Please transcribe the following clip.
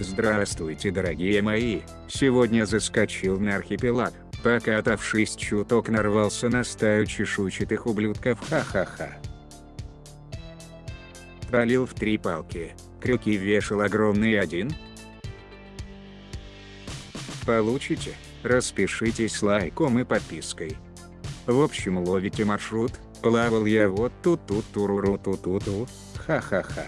Здравствуйте дорогие мои, сегодня заскочил на архипелаг, покатавшись чуток нарвался на стаю чешуйчатых ублюдков ха-ха-ха. Пролил в три палки, крюки вешал огромный один. Получите, распишитесь лайком и подпиской. В общем ловите маршрут, плавал я вот тут тут туруру ту ту ту ха-ха-ха.